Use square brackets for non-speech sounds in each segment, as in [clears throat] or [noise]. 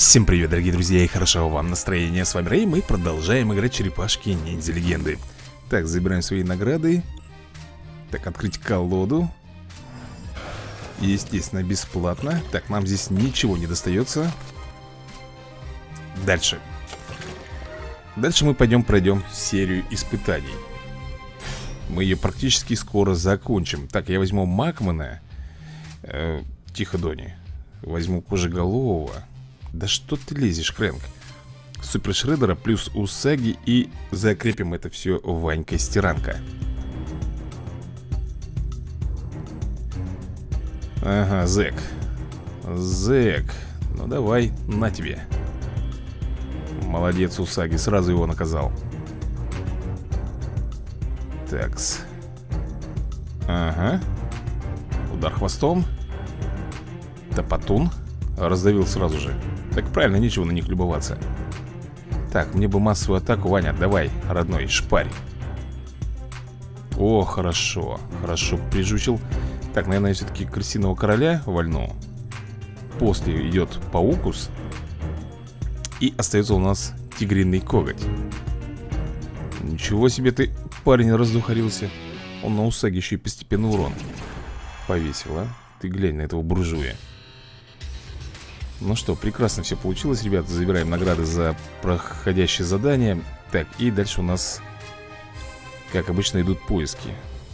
Всем привет, дорогие друзья, и хорошего вам настроения. С вами Рэй, мы продолжаем играть черепашки ниндзя. Легенды Так, забираем свои награды. Так, открыть колоду. Естественно, бесплатно. Так, нам здесь ничего не достается. Дальше. Дальше мы пойдем пройдем серию испытаний. Мы ее практически скоро закончим. Так, я возьму Макмана э, Тихо, Дони Возьму Кожеголового да что ты лезешь, Крэнк? Супер Шредера плюс Усаги и закрепим это все Ванькой Стиранка. Ага, зэк. Зэк. Ну давай, на тебе. Молодец, Усаги, сразу его наказал. Такс. Ага. Удар хвостом. Топотун. Раздавил сразу же. Так правильно, нечего на них любоваться. Так, мне бы массовую атаку, Ваня, давай, родной, шпарь. О, хорошо, хорошо прижучил. Так, наверное, все-таки крысиного короля вольну. После идет паукус И остается у нас тигриный коготь. Ничего себе ты, парень, раздухарился. Он на усаге еще и постепенный урон Повесил, а? Ты глянь на этого буржуя ну что, прекрасно все получилось, ребята. Забираем награды за проходящее задание. Так, и дальше у нас Как обычно идут поиски.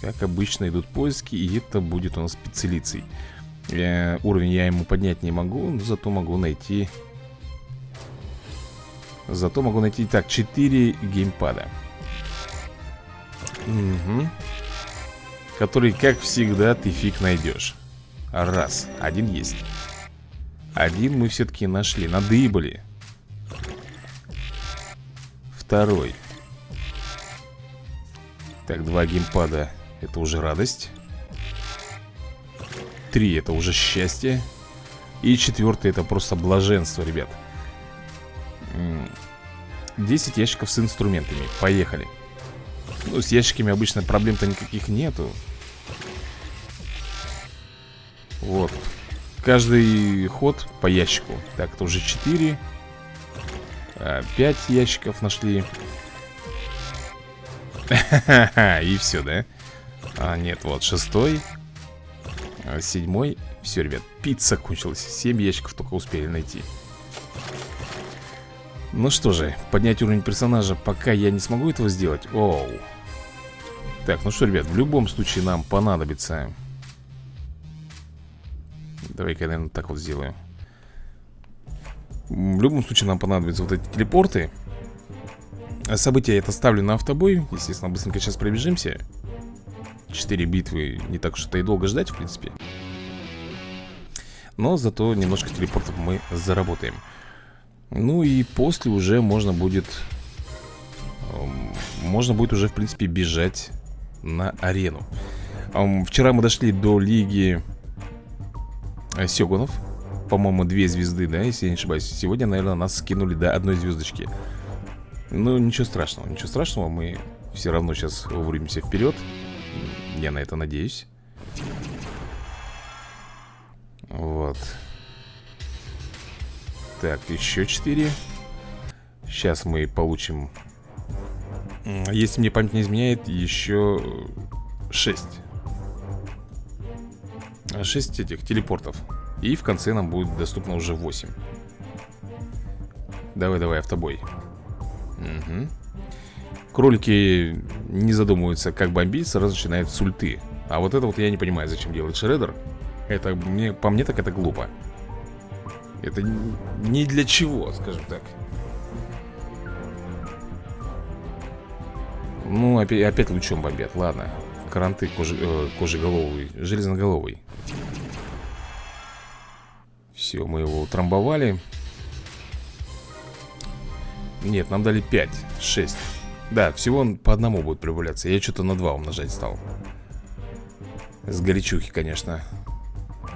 Как обычно идут поиски И это будет у нас специлицей э, Уровень я ему поднять не могу Но зато могу найти Зато могу найти Так, 4 геймпада. Угу Который, как всегда, ты фиг найдешь Раз, один есть один мы все-таки нашли, надыбали Второй. Так, два геймпада Это уже радость. Три это уже счастье. И четвертый это просто блаженство, ребят. 10 ящиков с инструментами. Поехали. Ну, с ящиками обычно проблем-то никаких нету. Вот Каждый ход по ящику. Так, это уже 4 5 а, ящиков нашли. [laughs] И все, да? А, нет, вот, шестой а, Седьмой. Все, ребят, пицца кончилась. 7 ящиков только успели найти. Ну что же, поднять уровень персонажа Пока я не смогу этого сделать. Оу. Так, ну что, ребят, в любом случае нам понадобится Давай-ка я, наверное, так вот сделаю. В любом случае нам понадобятся вот эти телепорты. События я это ставлю на автобой. Естественно, быстренько сейчас пробежимся. Четыре битвы не так это и долго ждать, в принципе. Но зато немножко телепортов мы заработаем. Ну и после уже можно будет эм, Можно будет уже, в принципе, бежать на арену. Вчера мы дошли до лиги Э, Сёгунов. По-моему, две звезды, да, если я не ошибаюсь. Сегодня, наверное, нас скинули до одной звездочки. Ну, ничего страшного Ничего страшного, мы все равно сейчас вырвемся вперед Я на это надеюсь. Вот. Так, еще четыре. Сейчас мы получим Если мне память не изменяет, еще шесть 6 этих телепортов. И в конце нам будет доступно уже 8 Давай, давай, автобой. Угу. Кролики не задумываются, как бомбить, сразу начинают с ульты А вот это вот я не понимаю, зачем делает Шредер Это, мне, по мне, так это глупо. Это не для чего, скажем так. Ну, опять, опять лучом бомбят, ладно Каранты э, кожеголовый, железноголовый. Все, мы его утрамбовали. Нет, нам дали 5, 6 Да, всего он по одному будет прибавляться. Я что-то на 2 умножать стал. С горячухи, конечно.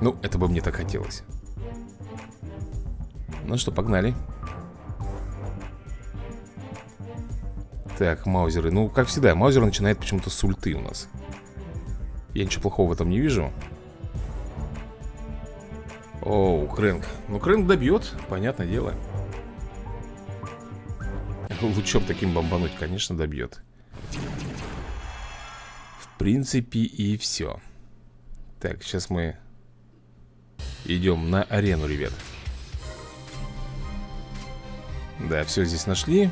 Ну, это бы мне так хотелось. Ну что, погнали. Так, маузеры. Ну, как всегда, маузер начинает почему-то с ульты у нас я ничего плохого в этом не вижу. Оу, Крэнк. Ну, Крэнк добьет, понятное дело. [laughs] Лучом таким бомбануть, конечно, добьет. В принципе и все Так, сейчас мы Идем на арену, ребят. Да, все здесь нашли.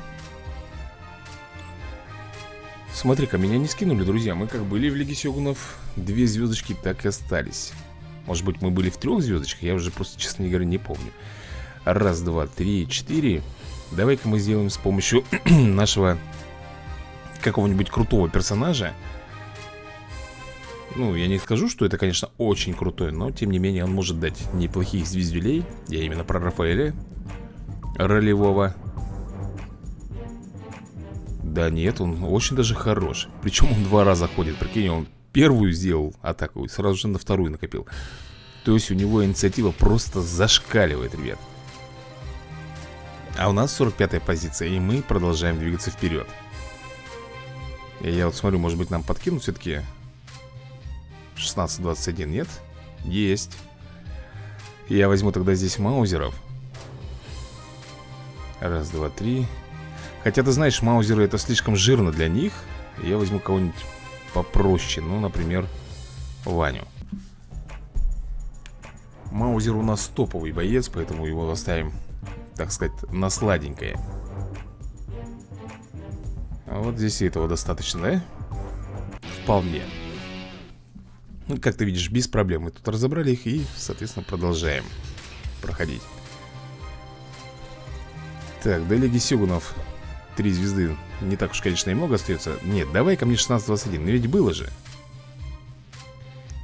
Смотри-ка, меня не скинули, друзья. Мы как были в Лиге Сёгунов Две звездочки так и остались. Может быть, мы были в трех звездочках Я уже просто, честно говоря, не помню. Раз, два, три, четыре. Давай-ка мы сделаем с помощью [clears throat] нашего Какого-нибудь крутого персонажа. Ну, я не скажу, что это, конечно, очень крутой Но, тем не менее, он может дать неплохих звездюлей. Я именно про Рафаэля Ролевого. Да нет, он очень даже хорош. Причем он два раза ходит, прикинь, он первую сделал атаку и сразу же на вторую накопил. То есть у него инициатива просто зашкаливает, ребят. А у нас 45-я позиция, и мы продолжаем двигаться вперед. И Я вот смотрю, может быть нам подкинут все-таки? 16-21, нет? Есть. Я возьму тогда здесь маузеров. Раз, два, три. Хотя, ты знаешь, маузеры это слишком жирно для них. Я возьму кого-нибудь попроще. Ну, например, Ваню. Маузер у нас топовый боец Поэтому его оставим, так сказать, на сладенькое. А Вот здесь и этого достаточно, да? Вполне. Ну, как ты видишь, без проблем. Мы тут разобрали их и, соответственно, продолжаем проходить. Так, до Лиги Сюгунов Три звезды. Не так уж, конечно, и много остается. Нет, давай ко мне 16-21, но ведь было же.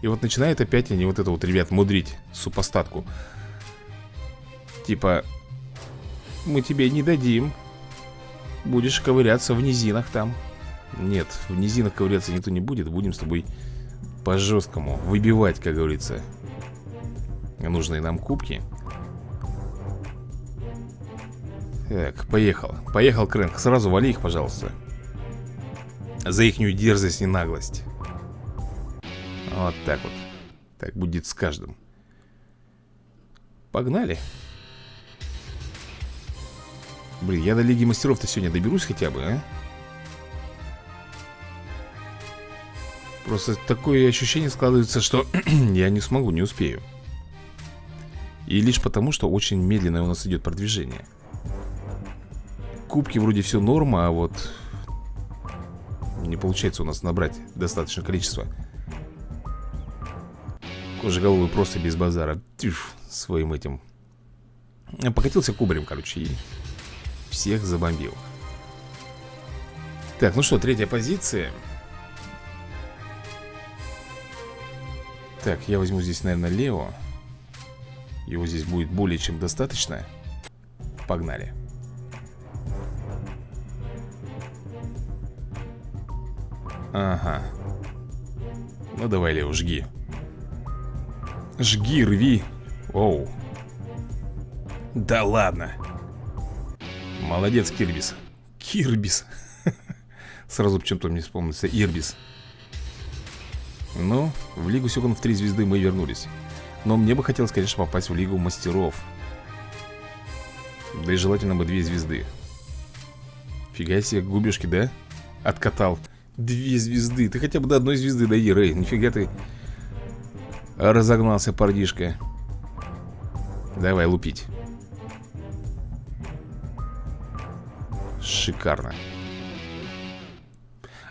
И вот начинает опять они вот это вот, ребят, мудрить Супостатку. Типа Мы тебе не дадим. Будешь ковыряться в низинах там Нет, в низинах ковыряться никто не будет. Будем с тобой по-жесткому Выбивать, как говорится Нужные нам кубки Так, поехал. Поехал, Крэнк, сразу вали их, пожалуйста. За ихнюю дерзость и наглость. Вот так вот. Так будет с каждым. Погнали. Блин, я до Лиги Мастеров-то сегодня доберусь хотя бы, а? Просто такое ощущение складывается, что [clears throat] я не смогу, не успею. И лишь потому, что очень медленное у нас идет продвижение кубки вроде все норма, а вот не получается у нас набрать достаточное количество. Кожеголовый просто без базара. Тьф, своим этим. Покатился кубарем, короче, и всех забомбил. Так, ну что, третья позиция. Так, я возьму здесь, наверное, Лео. Его здесь будет более чем достаточно. Погнали. Ага. Ну давай, Лео, жги. Жги, рви. Оу. Да ладно. Молодец, Кирбис. Кирбис. [laughs] Сразу почему-то мне вспомнился Ирбис. Ну, в Лигу Сёгунов 3 звезды мы вернулись. Но мне бы хотелось, конечно, попасть в Лигу Мастеров. Да и желательно бы две звезды. Фига себе, губежки, да? Откатал Две звезды. Ты хотя бы до одной звезды дойди, Рэй. Нифига ты разогнался, парнишка. Давай лупить. Шикарно.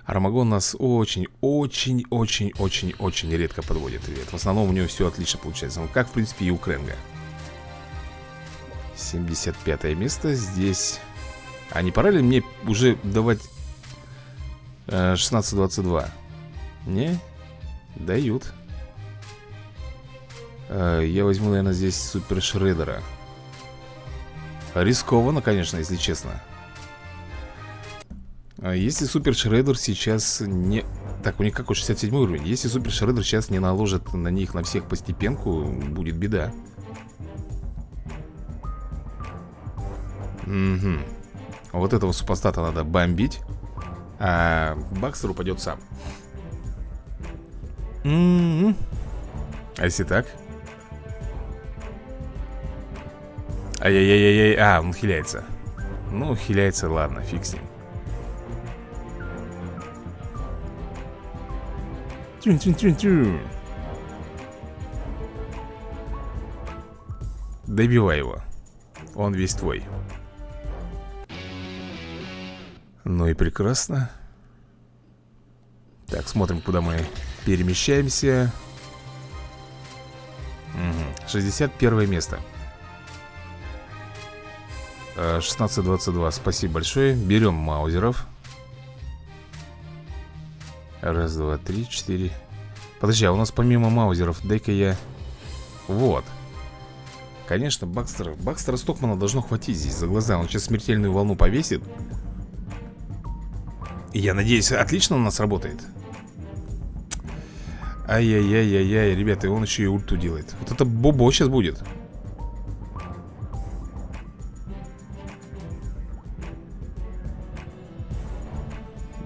Армагон нас очень-очень-очень-очень-очень редко подводит, ребят. В основном у него все отлично получается. Ну, как, в принципе, и у Кренга. 75 место. Здесь... А не пора ли мне уже давать 16-22 Не? Дают. Э, Я возьму, наверное, здесь Супер Шредера. Рискованно, конечно, если честно. А Если Супер Шредер сейчас не... Так, у них какой 67 уровень? Если Супер Шредер сейчас не наложит на них на всех постепенку Будет беда. Угу Вот этого супостата надо бомбить а Бакстер упадет сам. М-м-м. А если так? Ай-яй-яй-яй, а, он хиляется Ну, хиляется, ладно, фиг с ним. Тюн-тюн-тюн-тюн. Добивай его. Он весь твой Ну и прекрасно. Так, смотрим, куда мы перемещаемся. Угу. 61 место. 16-22, спасибо большое. Берем маузеров. Раз, два, три, четыре. Подожди, а у нас помимо маузеров Дай-ка я... Вот. Конечно, Бакстера Бакстера Стокмана должно хватить здесь за глаза. Он сейчас смертельную волну повесит я надеюсь, отлично у нас работает. Ай-яй-яй-яй-яй, ребята, он еще и ульту делает. Вот это бобо сейчас будет.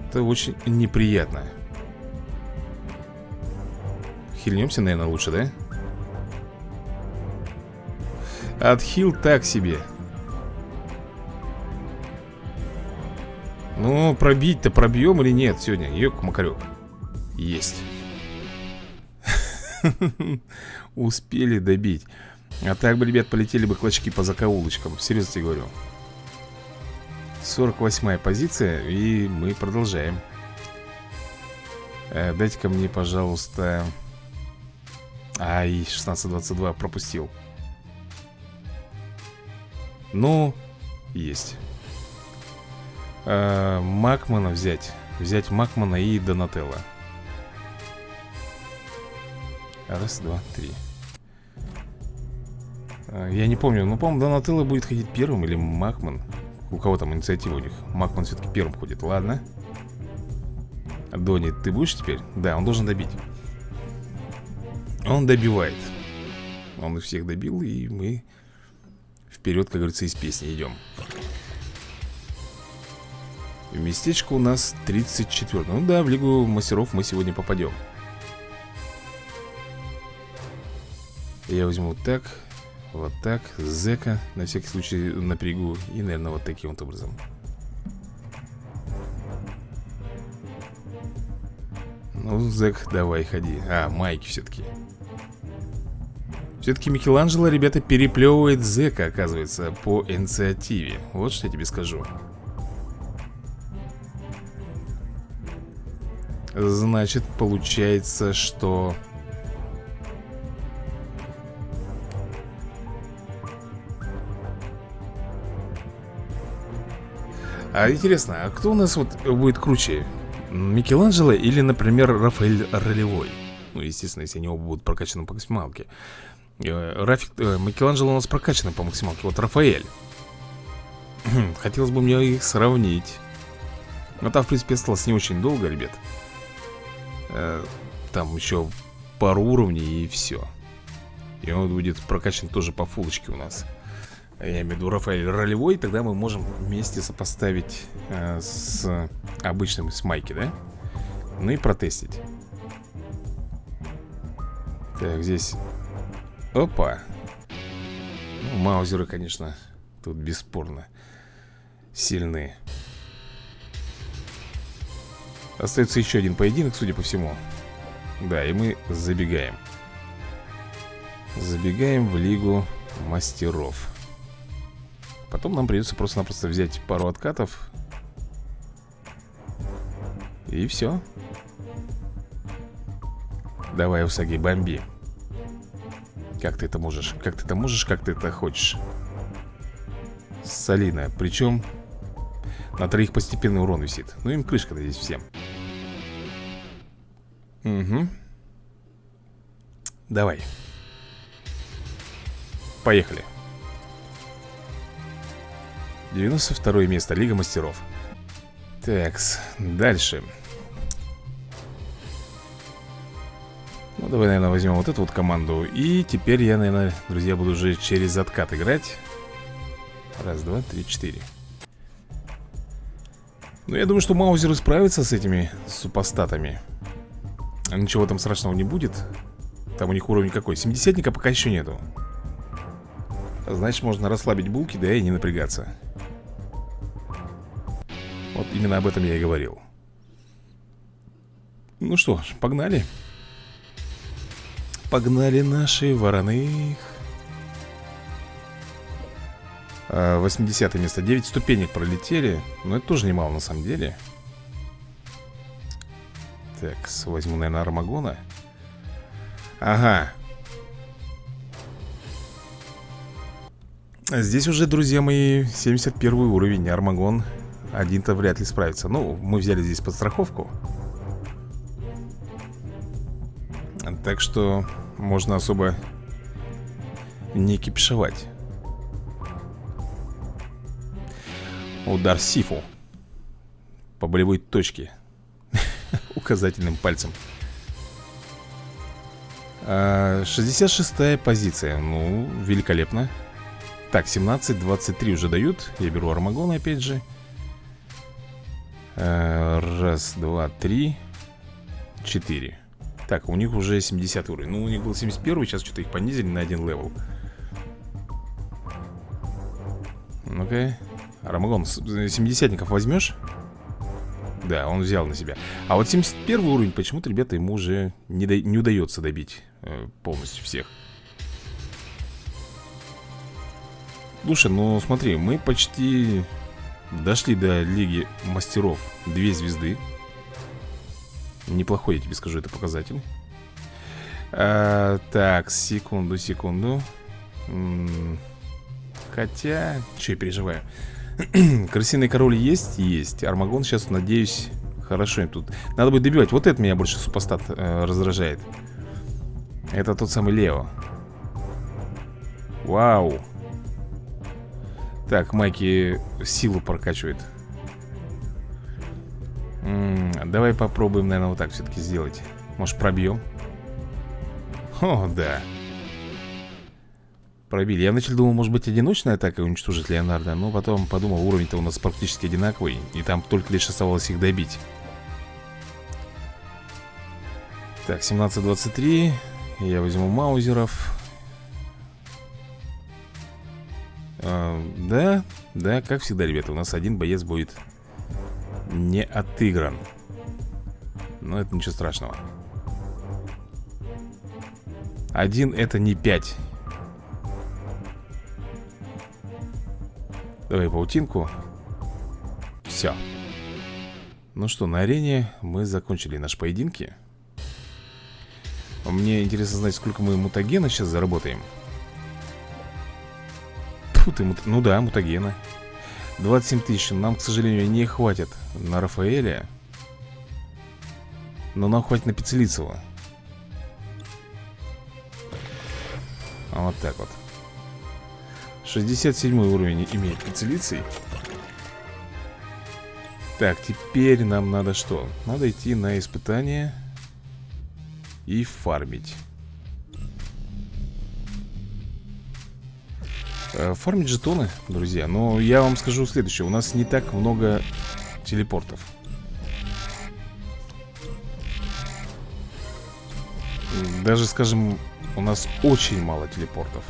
Это очень неприятно. Хильнемся, наверное, лучше, да? Отхил так себе Ну, пробить-то пробьем или нет сегодня? Ёк-макарёк Есть. [laughs] Успели добить. А так бы, ребят, полетели бы клочки по закоулочкам. Серьезно тебе говорю. 48 позиция И мы продолжаем. Э, Дайте-ка мне, пожалуйста. Ай, 16-22 пропустил. Ну, есть э, Макмана взять. Взять Макмана и Донателла. Раз, два, три. Э, Я не помню, но, по-моему, Донателло будет ходить первым Или Макман? У кого там инициатива у них? Макман все-таки первым ходит, ладно. Дони, ты будешь теперь? Да, он должен добить. Он добивает. Он их всех добил, и мы Вперед, как говорится, из песни идем Местечко у нас 34 Ну да, в Лигу мастеров мы сегодня попадем. Я возьму вот так Вот так, зека На всякий случай напрягу И, наверное, вот таким вот образом. Ну, зек, давай, ходи. А, майки все-таки все-таки Микеланджело, ребята, переплевывает зека, оказывается, по инициативе. Вот что я тебе скажу Значит, получается, что... А интересно, а кто у нас вот будет круче? Микеланджело или, например, Рафаэль Ролевой? Ну, естественно, если они оба будут прокачаны по максималке. Э, Рафик, э, Микеланджело у нас прокачаны по максималке. Вот Рафаэль. Хотелось бы мне их сравнить. Но там, в принципе, осталось не очень долго, ребят э, Там еще пару уровней и все И он будет прокачан тоже по фулочке у нас. Я имею в виду Рафаэль ролевой Тогда мы можем вместе сопоставить э, С обычным с майки, да? Ну и протестить. Так, здесь. Опа. Ну, Маузеры, конечно Тут бесспорно Сильные Остается еще один поединок, судя по всему. Да, и мы забегаем. Забегаем в Лигу Мастеров. Потом нам придется просто-напросто взять пару откатов. И все Давай, Усаги, бомби. Как ты это можешь? Как ты это можешь, как ты это хочешь? Солина, причем на троих постепенный урон висит. Ну им крышка здесь всем Угу. Давай. Поехали. 92 место, Лига Мастеров. Такс, дальше. Ну, давай, наверное, возьмем вот эту вот команду. И теперь я, наверное, друзья, буду уже через откат играть. Раз, два, три, четыре. Ну, я думаю, что Маузер справится с этими супостатами. Ничего там страшного не будет? Там у них уровень какой? 70-ника пока еще нету. Значит, можно расслабить булки, да и не напрягаться. Вот именно об этом я и говорил. Ну что ж, погнали. Погнали наши вороны 80 а, место. 9 ступенек пролетели. Но это тоже немало на самом деле Так, возьму, наверное, Армагона. Ага. Здесь уже, друзья мои, 71 уровень. Армагон один-то вряд ли справится. Ну, мы взяли здесь подстраховку. Так что можно особо не кипишевать. Удар Сифу По болевой точке Указательным пальцем. 66-я а, позиция. Ну, великолепно. Так, 17, 23 уже дают. Я беру Армагон опять же. Э, Раз, два, три Четыре. Так, у них уже 70 уровень. Ну, у них был 71, сейчас что-то их понизили на один левел. Ну-ка. Армагон, 70-ников возьмешь? Да, он взял на себя. А вот 71 уровень, почему-то, ребята, ему уже не, до... не удается добить э, полностью всех. Слушай, ну смотри, мы почти дошли до Лиги Мастеров Две звезды. Неплохой, я тебе скажу, это показатель. А, Так, секунду, секунду. Хотя, что я переживаю [clears throat] Крысиный король есть? Есть. Армагон сейчас, надеюсь, хорошо им тут Надо будет добивать, вот это меня больше супостат э, раздражает. Это тот самый Лео. Вау. Так, Майки силу прокачивает. М -м, Давай попробуем, наверное, вот так все-таки сделать. Может, пробьем? О, да Пробили Я вначале думал, может быть, одиночная атака уничтожит Леонардо Но потом подумал, уровень-то у нас практически одинаковый И там только лишь оставалось их добить Так, 17-23 Я возьму маузеров А, да, да, как всегда, ребята, у нас один боец будет не отыгран. Но это ничего страшного. Один это не пять. Давай паутинку. Все. Ну что, на арене мы закончили наши поединки. Мне интересно знать, сколько мы мутагена сейчас заработаем. Фу ты, мут... ну да, мутагена 27 тысяч, нам, к сожалению, не хватит на Рафаэля Но нам хватит на Пиццелицева Вот так вот 67 уровень имеет Пиццелицей Так, теперь нам надо что? Надо идти на испытание И фармить. Э, фармить жетоны, друзья. Но я вам скажу следующее. У нас не так много телепортов. Даже, скажем, у нас очень мало телепортов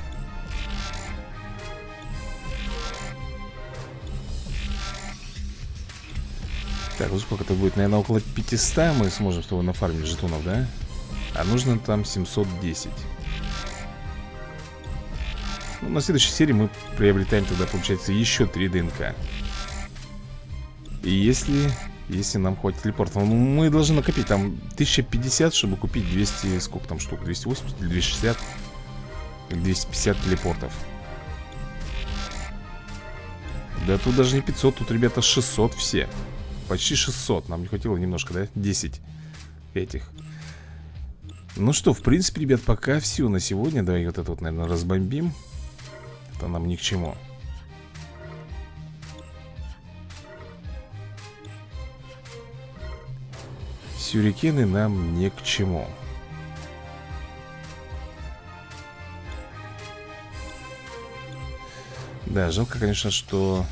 Так, вот сколько это будет? Наверное, около 500 мы сможем с тобой нафармить жетонов, да? А нужно там 710 ну, на следующей серии мы приобретаем тогда, получается, еще 3 ДНК И если... Если нам хватит телепорта ну, Мы должны накопить там 1050, чтобы купить 200... Сколько там штук? 280 или 260? Или 250 телепортов Да тут даже не 500, тут, ребята, 600 все Почти 600, нам не хватило немножко, да? 10 этих. Ну что, в принципе, ребят, пока все на сегодня. Давай вот это вот, наверное, разбомбим. Это нам ни к чему. Сюрикены нам ни к чему. Да, жалко, конечно, что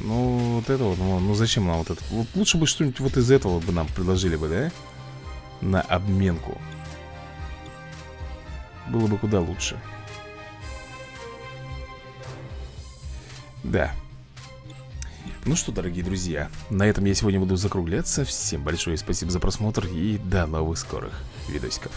Ну, вот это вот, ну, ну зачем нам вот это? Вот Лучше бы что-нибудь вот из этого бы нам предложили бы, да? На обменку. Было бы куда лучше. Да. Ну что, дорогие друзья На этом я сегодня буду закругляться. Всем большое спасибо за просмотр И до новых скорых видосиков